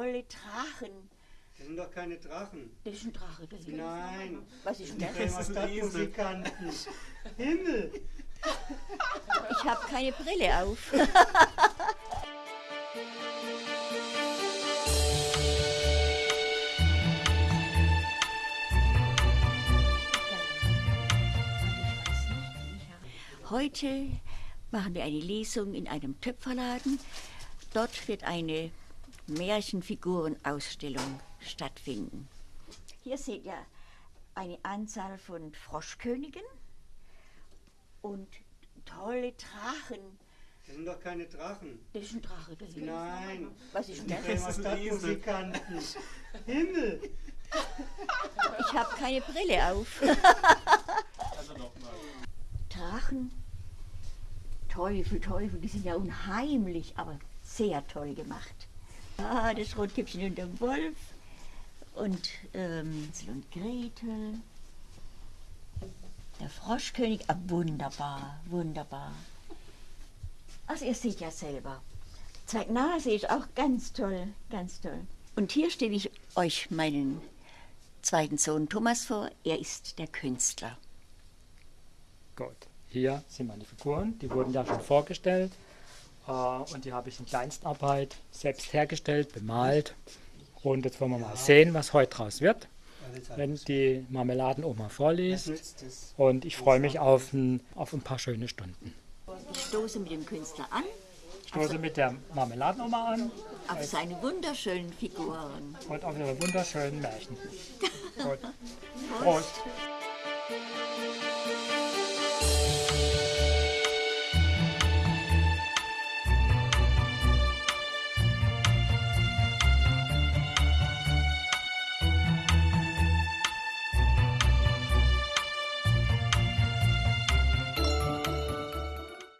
tolle Drachen. Das sind doch keine Drachen. Das ist ein Drache. Das ist Nein. Was ist denn das? Das sind Stadtmusikanten. Himmel. Ich habe keine Brille auf. Heute machen wir eine Lesung in einem Töpferladen. Dort wird eine Märchenfigurenausstellung stattfinden. Hier seht ihr eine Anzahl von Froschkönigen und tolle Drachen. Das sind doch keine Drachen. Das ist ein Drache. Das Nein. Was ist denn Das das? sind Stadtmusikanten. Himmel. Ich habe keine Brille auf. Drachen, Teufel, Teufel, die sind ja unheimlich, aber sehr toll gemacht. Ah, das Rotkäppchen und der Wolf und ähm, und Gretel. Der Froschkönig, ah, wunderbar, wunderbar. Also ihr seht ja selber. Zeig Nase ist auch ganz toll, ganz toll. Und hier stelle ich euch meinen zweiten Sohn Thomas vor. Er ist der Künstler. Gut, hier sind meine Figuren, die wurden ja schon vorgestellt und die habe ich in Kleinstarbeit selbst hergestellt, bemalt. Und jetzt wollen wir mal sehen, was heute draus wird, wenn die Marmeladenoma vorliest. Und ich freue mich auf ein, auf ein paar schöne Stunden. Ich stoße mit dem Künstler an, Ich stoße mit der Marmeladenoma an auf seine wunderschönen Figuren. und auf ihre wunderschönen Märchen. Gut. Prost.